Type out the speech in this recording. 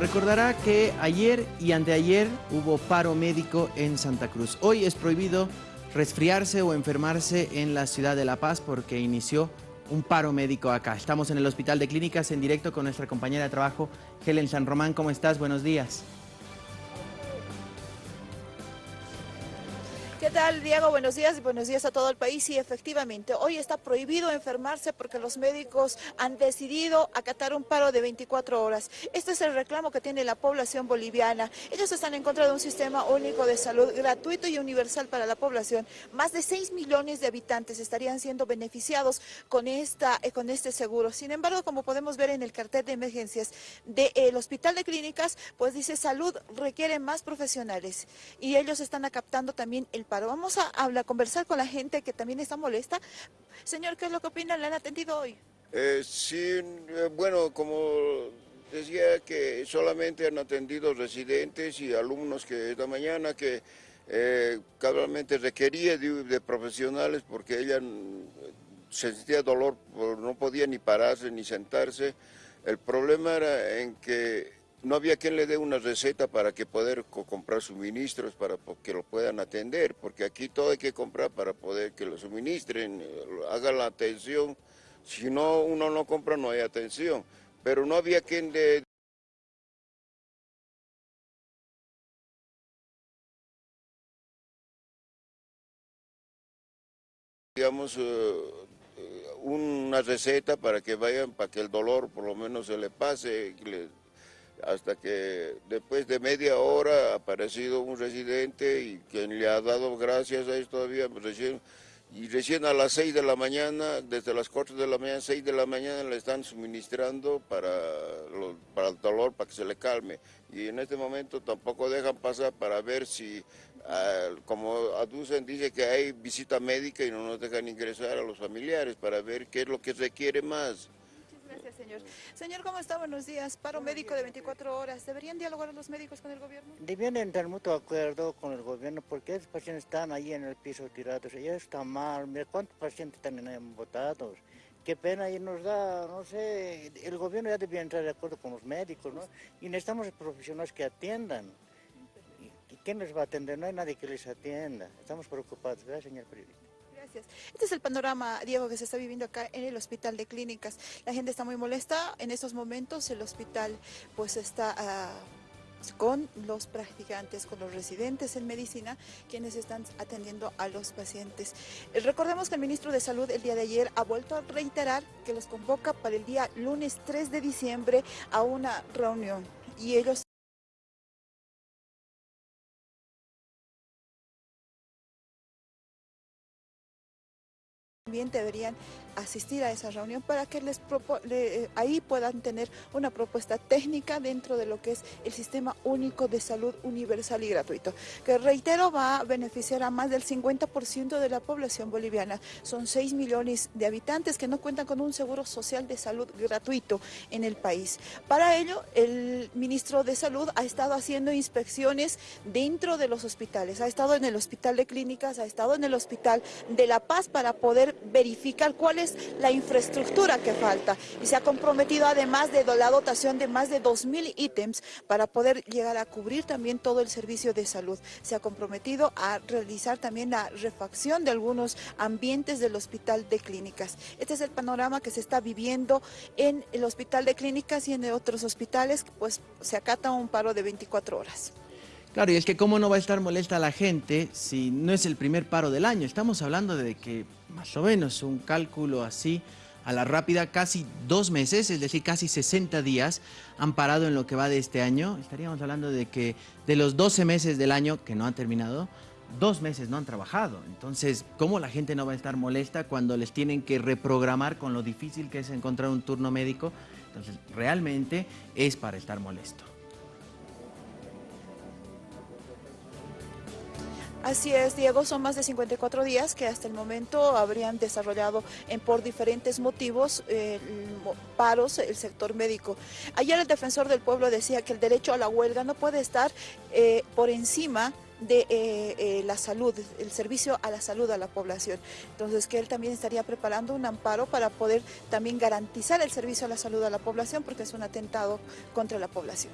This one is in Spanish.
Recordará que ayer y anteayer hubo paro médico en Santa Cruz. Hoy es prohibido resfriarse o enfermarse en la ciudad de La Paz porque inició un paro médico acá. Estamos en el Hospital de Clínicas en directo con nuestra compañera de trabajo, Helen San Román. ¿Cómo estás? Buenos días. ¿Qué tal, Diego? Buenos días y buenos días a todo el país. Y efectivamente, hoy está prohibido enfermarse porque los médicos han decidido acatar un paro de 24 horas. Este es el reclamo que tiene la población boliviana. Ellos están en contra de un sistema único de salud gratuito y universal para la población. Más de 6 millones de habitantes estarían siendo beneficiados con, esta, eh, con este seguro. Sin embargo, como podemos ver en el cartel de emergencias del Hospital de Clínicas, pues dice salud requiere más profesionales y ellos están acatando también el paro Vamos a hablar, conversar con la gente que también está molesta. Señor, ¿qué es lo que opina? ¿Le han atendido hoy? Eh, sí, eh, bueno, como decía que solamente han atendido residentes y alumnos que esta mañana que eh, requería de, profesionales porque ella sentía dolor, no podía ni pararse ni sentarse. El problema era en que no había quien le dé una receta para que poder comprar suministros para que lo puedan atender, porque aquí todo hay que comprar para poder que lo suministren, eh, hagan la atención. Si no, uno no compra, no hay atención. Pero no había quien le digamos, eh, una receta para que vayan, para que el dolor por lo menos se le pase, hasta que después de media hora ha aparecido un residente y quien le ha dado gracias a esto todavía recién y recién a las 6 de la mañana, desde las 4 de la mañana, 6 de la mañana le están suministrando para, para el dolor, para que se le calme. Y en este momento tampoco dejan pasar para ver si, ah, como aducen, dice que hay visita médica y no nos dejan ingresar a los familiares para ver qué es lo que requiere más. Señor. Señor, ¿cómo está? Buenos días. Paro médico de 24 horas. ¿Deberían dialogar los médicos con el gobierno? Debían entrar mutuo acuerdo con el gobierno porque esos pacientes están ahí en el piso tirados. Ya está mal. Mira cuántos pacientes están votados. Qué pena y nos da, no sé, el gobierno ya debía entrar de acuerdo con los médicos, ¿no? Y necesitamos profesionales que atiendan. ¿Y quién les va a atender? No hay nadie que les atienda. Estamos preocupados, ¿verdad, señor periodista? Este es el panorama, Diego, que se está viviendo acá en el Hospital de Clínicas. La gente está muy molesta. En estos momentos el hospital pues está... Ah, con los practicantes, con los residentes en medicina, quienes están atendiendo a los pacientes. Recordemos que el ministro de Salud el día de ayer ha vuelto a reiterar que los convoca para el día lunes 3 de diciembre a una reunión y ellos también deberían asistir a esa reunión para que les eh, ahí puedan tener una propuesta técnica dentro de lo que es el Sistema Único de Salud Universal y Gratuito, que reitero va a beneficiar a más del 50% de la población boliviana. Son 6 millones de habitantes que no cuentan con un seguro social de salud gratuito en el país. Para ello, el ministro de Salud ha estado haciendo inspecciones dentro de los hospitales, ha estado en el Hospital de Clínicas, ha estado en el Hospital de La Paz para poder verificar cuál es la infraestructura que falta y se ha comprometido además de la dotación de más de 2.000 ítems para poder llegar a cubrir también todo el servicio de salud. Se ha comprometido a realizar también la refacción de algunos ambientes del Hospital de Clínicas. Este es el panorama que se está viviendo en el Hospital de Clínicas y en otros hospitales, pues se acata un paro de 24 horas. Claro, y es que cómo no va a estar molesta la gente si no es el primer paro del año. Estamos hablando de que más o menos un cálculo así a la rápida, casi dos meses, es decir, casi 60 días han parado en lo que va de este año. Estaríamos hablando de que de los 12 meses del año que no han terminado, dos meses no han trabajado. Entonces, ¿cómo la gente no va a estar molesta cuando les tienen que reprogramar con lo difícil que es encontrar un turno médico? Entonces, realmente es para estar molesto. Así es, Diego, son más de 54 días que hasta el momento habrían desarrollado por diferentes motivos eh, paros el sector médico. Ayer el defensor del pueblo decía que el derecho a la huelga no puede estar eh, por encima de eh, la salud, el servicio a la salud a la población. Entonces que él también estaría preparando un amparo para poder también garantizar el servicio a la salud a la población porque es un atentado contra la población.